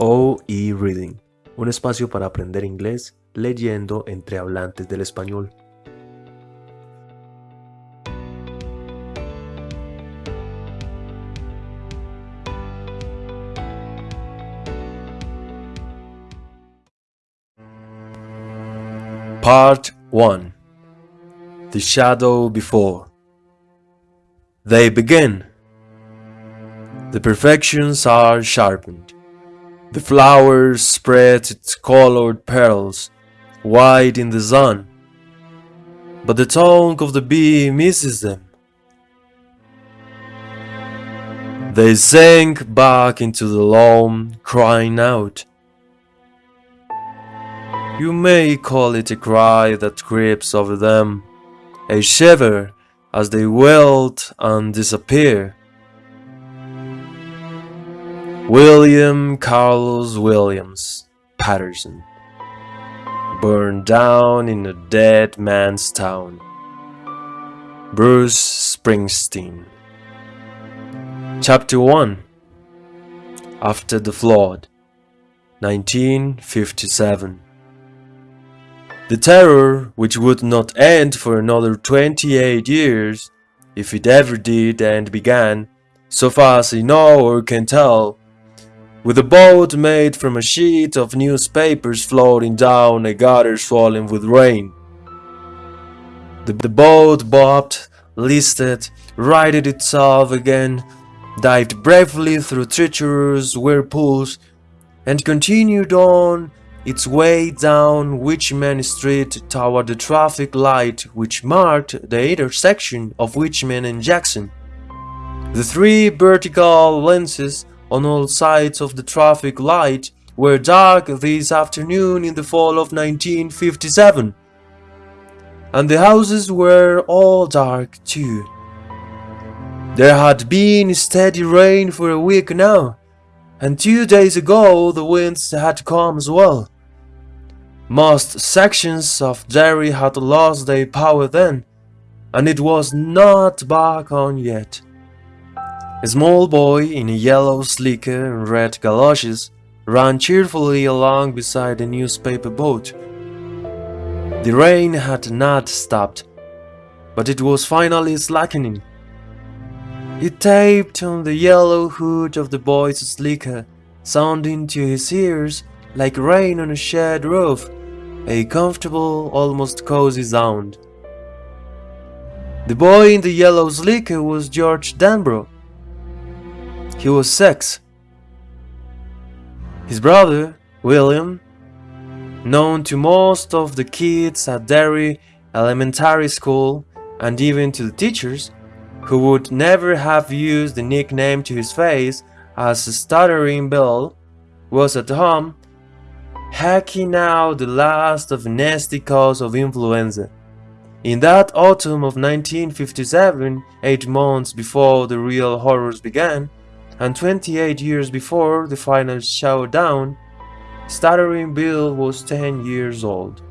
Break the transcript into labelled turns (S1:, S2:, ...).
S1: OE Reading, un espacio para aprender inglés leyendo entre hablantes del español. Part 1 The Shadow Before They begin. The perfections are sharpened. The flower spreads its colored petals, white in the sun, but the tongue of the bee misses them. They sank back into the loam, crying out. You may call it a cry that creeps over them, a shiver as they wilt and disappear. William Carlos Williams Paterson Burned down in a dead man's town. Bruce Springsteen Chapter 1 After the Flood 1957 The terror, which would not end for another 28 years, if it ever did and began, so far as I know or can tell, with a boat made from a sheet of newspapers floating down a gutter swollen with rain. The, the boat bobbed, listed, righted itself again, dived bravely through treacherous whirlpools, and continued on its way down Witcham Street toward the traffic light which marked the intersection of Witcham and Jackson. The three vertical lenses on all sides of the traffic light were dark this afternoon in the fall of 1957. And the houses were all dark too. There had been steady rain for a week now, and two days ago the winds had come as well. Most sections of Derry had lost their power then, and it was not back on yet. A small boy in a yellow slicker and red galoshes ran cheerfully along beside a newspaper boat. The rain had not stopped, but it was finally slackening. It tapped on the yellow hood of the boy's slicker, sounding to his ears like rain on a shed roof, a comfortable, almost cozy sound. The boy in the yellow slicker was George Denbrough, he was six. His brother, William, known to most of the kids at Derry Elementary School and even to the teachers, who would never have used the nickname to his face as a Stuttering Bill, was at home hacking out the last of nasty cause of influenza. In that autumn of 1957, eight months before the real horrors began, and 28 years before the final showdown, Stuttering Bill was 10 years old.